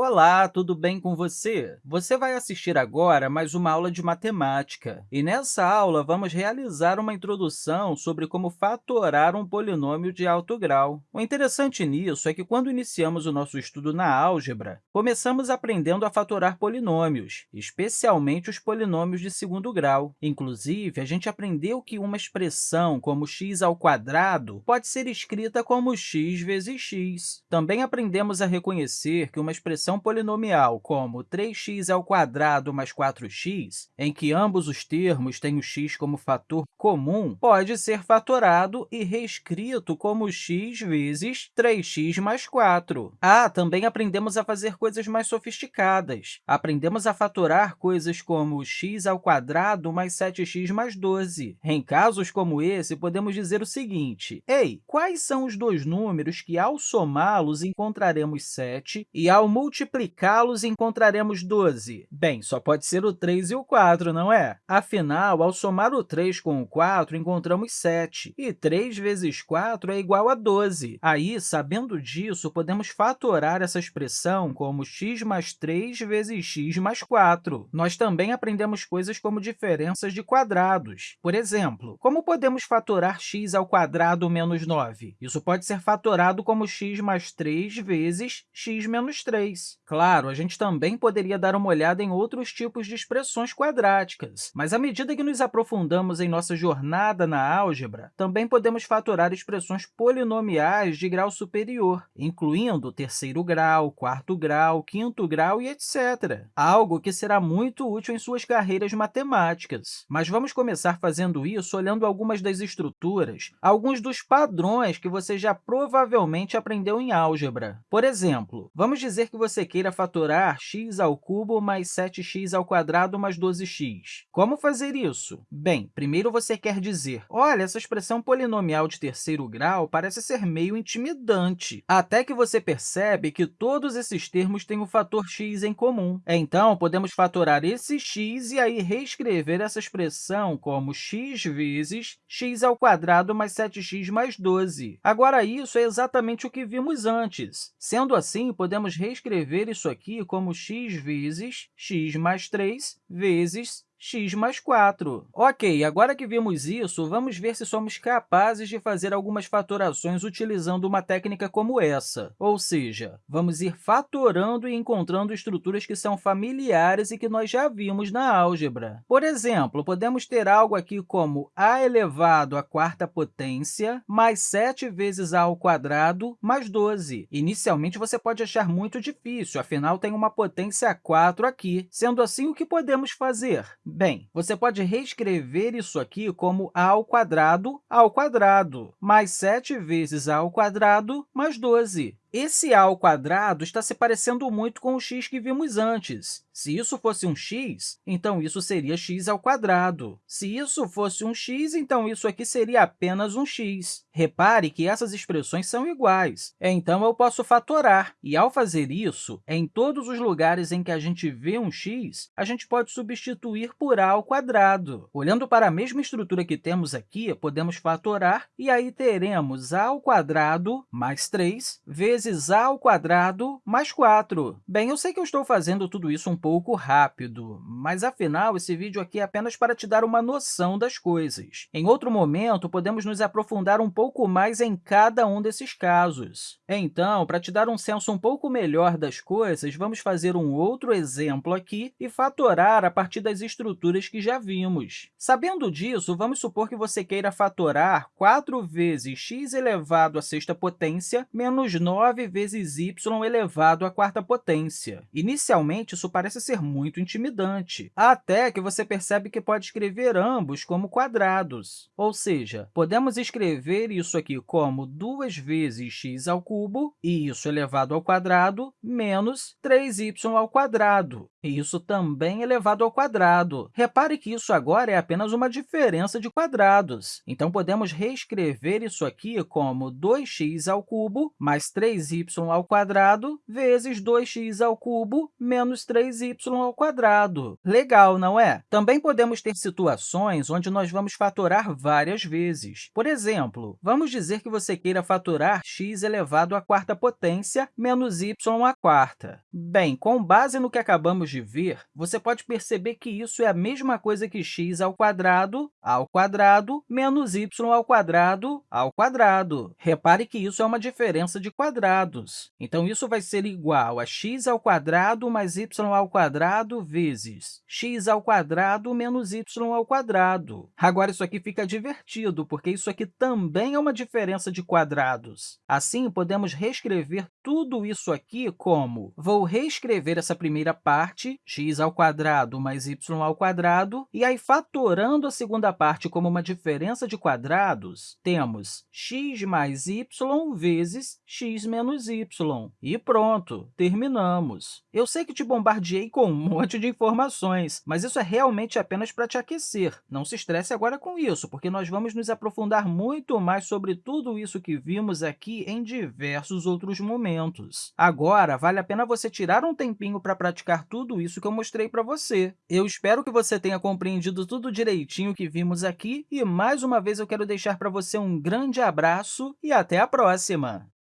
Olá, tudo bem com você? Você vai assistir agora mais uma aula de matemática. E nessa aula, vamos realizar uma introdução sobre como fatorar um polinômio de alto grau. O interessante nisso é que, quando iniciamos o nosso estudo na álgebra, começamos aprendendo a fatorar polinômios, especialmente os polinômios de segundo grau. Inclusive, a gente aprendeu que uma expressão como x ao quadrado pode ser escrita como x vezes x. Também aprendemos a reconhecer que uma expressão polinomial como 3x ao quadrado mais 4x, em que ambos os termos têm o x como fator comum, pode ser fatorado e reescrito como x vezes 3x mais 4. Ah, também aprendemos a fazer coisas mais sofisticadas. Aprendemos a fatorar coisas como x ao quadrado mais 7x mais 12. Em casos como esse, podemos dizer o seguinte, Ei, quais são os dois números que, ao somá-los, encontraremos 7 e, ao multiplicá-los, multiplicá-los, encontraremos 12. Bem, só pode ser o 3 e o 4, não é? Afinal, ao somar o 3 com o 4, encontramos 7, e 3 vezes 4 é igual a 12. Aí, sabendo disso, podemos fatorar essa expressão como x mais 3 vezes x mais 4. Nós também aprendemos coisas como diferenças de quadrados. Por exemplo, como podemos fatorar x ao quadrado menos 9? Isso pode ser fatorado como x mais 3 vezes x menos 3. Claro, a gente também poderia dar uma olhada em outros tipos de expressões quadráticas, mas à medida que nos aprofundamos em nossa jornada na álgebra, também podemos fatorar expressões polinomiais de grau superior, incluindo terceiro grau, quarto grau, quinto grau e etc., algo que será muito útil em suas carreiras matemáticas. Mas vamos começar fazendo isso olhando algumas das estruturas, alguns dos padrões que você já provavelmente aprendeu em álgebra. Por exemplo, vamos dizer que você você queira fatorar x ao cubo mais 7x ao quadrado mais 12x. Como fazer isso? Bem, primeiro você quer dizer, olha, essa expressão polinomial de terceiro grau parece ser meio intimidante, até que você percebe que todos esses termos têm o fator x em comum. Então, podemos fatorar esse x e aí reescrever essa expressão como x vezes x ao quadrado mais 7x mais 12. Agora, isso é exatamente o que vimos antes. Sendo assim, podemos reescrever escrever isso aqui como x vezes x mais 3 vezes x mais 4. Ok, agora que vimos isso, vamos ver se somos capazes de fazer algumas fatorações utilizando uma técnica como essa, ou seja, vamos ir fatorando e encontrando estruturas que são familiares e que nós já vimos na álgebra. Por exemplo, podemos ter algo aqui como a elevado à quarta potência mais 7 vezes a ao quadrado mais 12. Inicialmente, você pode achar muito difícil, afinal, tem uma potência 4 aqui. Sendo assim, o que podemos fazer? Bem, você pode reescrever isso aqui como a ao quadrado ao quadrado, mais 7 vezes a ao quadrado mais 12. Esse a ao quadrado está se parecendo muito com o x que vimos antes. Se isso fosse um x, então isso seria x ao quadrado. Se isso fosse um x, então isso aqui seria apenas um x. Repare que essas expressões são iguais, então eu posso fatorar. E, ao fazer isso, em todos os lugares em que a gente vê um x, a gente pode substituir por a ao quadrado. Olhando para a mesma estrutura que temos aqui, podemos fatorar, e aí teremos a ao quadrado mais 3 vezes a ao quadrado mais 4. Bem, eu sei que eu estou fazendo tudo isso um pouco pouco rápido, mas, afinal, esse vídeo aqui é apenas para te dar uma noção das coisas. Em outro momento, podemos nos aprofundar um pouco mais em cada um desses casos. Então, para te dar um senso um pouco melhor das coisas, vamos fazer um outro exemplo aqui e fatorar a partir das estruturas que já vimos. Sabendo disso, vamos supor que você queira fatorar 4 vezes x elevado à sexta potência menos 9 vezes y elevado à quarta potência. Inicialmente, isso parece parece ser muito intimidante, até que você percebe que pode escrever ambos como quadrados. Ou seja, podemos escrever isso aqui como 2 vezes x ao cubo, e isso elevado ao quadrado, menos 3y ao quadrado, e isso também elevado ao quadrado. Repare que isso agora é apenas uma diferença de quadrados. Então, podemos reescrever isso aqui como 2x ao mais 3y 2y ao vezes 2x ao menos 3y ao quadrado. Legal, não é? Também podemos ter situações onde nós vamos fatorar várias vezes. Por exemplo, vamos dizer que você queira fatorar x elevado à quarta potência menos y à quarta. Bem, com base no que acabamos de ver, você pode perceber que isso é a mesma coisa que x ao quadrado ao quadrado menos y ao quadrado ao quadrado. Repare que isso é uma diferença de quadrados. Então, isso vai ser igual a x ao quadrado mais y ao quadrado vezes x ao quadrado menos y ao quadrado. Agora, isso aqui fica divertido, porque isso aqui também é uma diferença de quadrados. Assim, podemos reescrever tudo isso aqui como vou reescrever essa primeira parte, x ao quadrado mais y ao quadrado, e aí, fatorando a segunda parte como uma diferença de quadrados, temos x mais y vezes x menos y. E pronto, terminamos. Eu sei que te bombardeei com um monte de informações, mas isso é realmente apenas para te aquecer. Não se estresse agora com isso, porque nós vamos nos aprofundar muito mais sobre tudo isso que vimos aqui em diversos outros momentos. Agora, vale a pena você tirar um tempinho para praticar tudo isso que eu mostrei para você. Eu espero que você tenha compreendido tudo direitinho que vimos aqui e, mais uma vez, eu quero deixar para você um grande abraço e até a próxima!